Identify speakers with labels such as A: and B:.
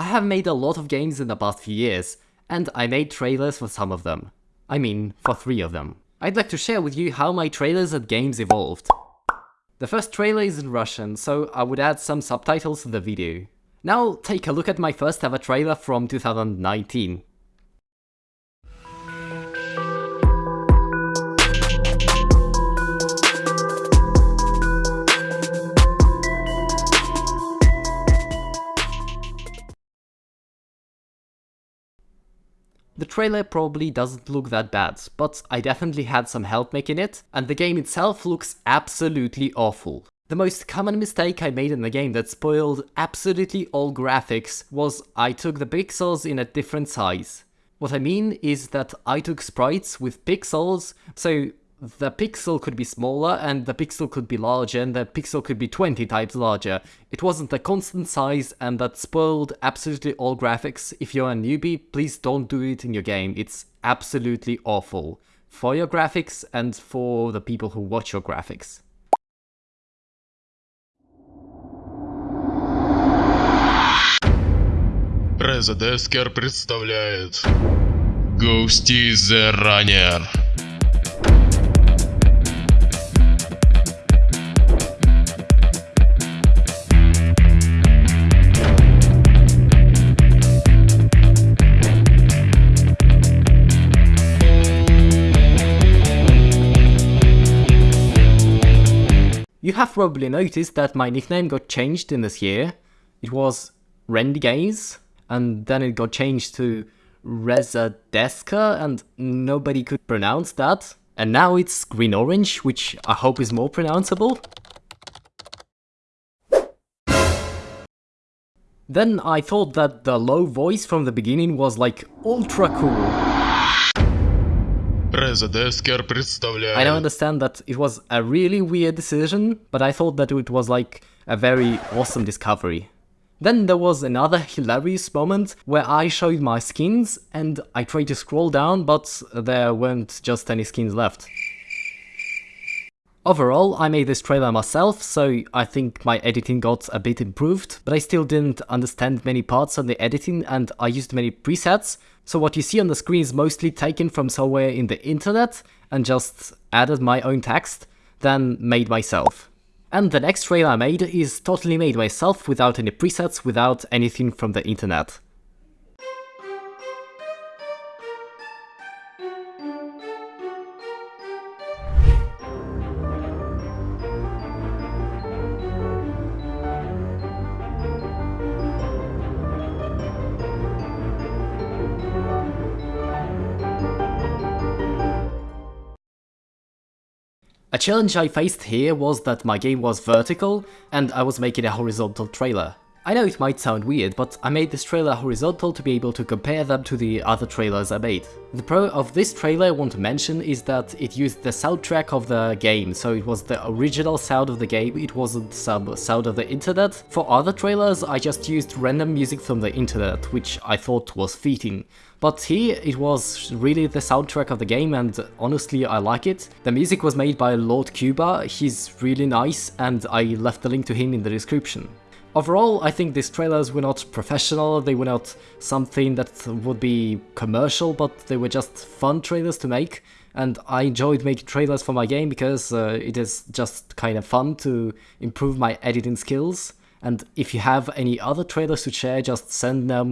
A: I have made a lot of games in the past few years, and I made trailers for some of them. I mean, for three of them. I'd like to share with you how my trailers and games evolved. The first trailer is in Russian, so I would add some subtitles to the video. Now take a look at my first ever trailer from 2019. The trailer probably doesn't look that bad, but I definitely had some help making it, and the game itself looks absolutely awful. The most common mistake I made in the game that spoiled absolutely all graphics was I took the pixels in a different size. What I mean is that I took sprites with pixels, so the pixel could be smaller and the pixel could be larger and the pixel could be 20 times larger. It wasn't a constant size and that spoiled absolutely all graphics. If you're a newbie, please don't do it in your game. It's absolutely awful. For your graphics and for the people who watch your graphics.
B: Резодескер представляет Ghosty the Runner.
A: You have probably noticed that my nickname got changed in this year. It was Rendigaze, and then it got changed to Rezadeska, and nobody could pronounce that. And now it's Green Orange, which I hope is more pronounceable. Then I thought that the low voice from the beginning was like ultra cool.
B: Резодескер представляет
A: I don't understand that it was a really weird decision, but I thought that it was like a very awesome discovery. Then there was another hilarious moment where I showed my skins and I tried to scroll down but there weren't just any skins left. Overall, I made this trailer myself, so I think my editing got a bit improved, but I still didn't understand many parts of the editing and I used many presets, so what you see on the screen is mostly taken from somewhere in the internet and just added my own text, then made myself. And the next trailer I made is totally made myself without any presets, without anything from the internet. A challenge I faced here was that my game was vertical and I was making a horizontal trailer. I know it might sound weird, but I made this trailer horizontal to be able to compare them to the other trailers I made. The pro of this trailer I want to mention is that it used the soundtrack of the game, so it was the original sound of the game, it wasn't some sound of the internet. For other trailers I just used random music from the internet, which I thought was fitting. But here it was really the soundtrack of the game and honestly I like it. The music was made by Lord Cuba, he's really nice and I left the link to him in the description. Overall, I think these trailers were not professional, they were not something that would be commercial, but they were just fun trailers to make, and I enjoyed making trailers for my game because uh, it is just kind of fun to improve my editing skills. And if you have any other trailers to share, just send them